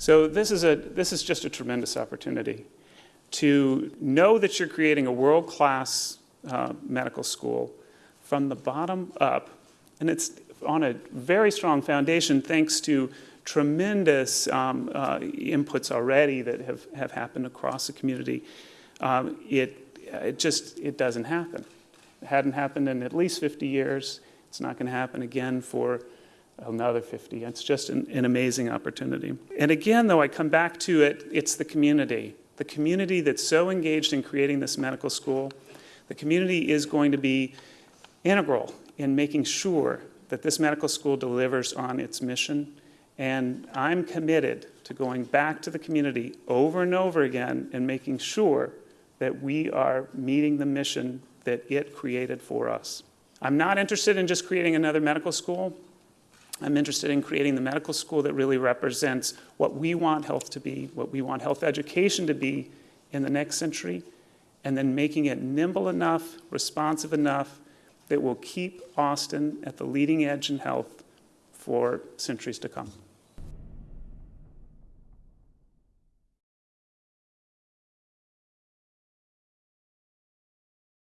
So this is, a, this is just a tremendous opportunity to know that you're creating a world-class uh, medical school from the bottom up, and it's on a very strong foundation thanks to tremendous um, uh, inputs already that have, have happened across the community. Um, it, it just, it doesn't happen. It hadn't happened in at least 50 years. It's not going to happen again for another 50. It's just an, an amazing opportunity. And again, though, I come back to it, it's the community. The community that's so engaged in creating this medical school, the community is going to be integral in making sure that this medical school delivers on its mission. And I'm committed to going back to the community over and over again and making sure that we are meeting the mission that it created for us. I'm not interested in just creating another medical school. I'm interested in creating the medical school that really represents what we want health to be, what we want health education to be in the next century, and then making it nimble enough, responsive enough, that will keep Austin at the leading edge in health for centuries to come.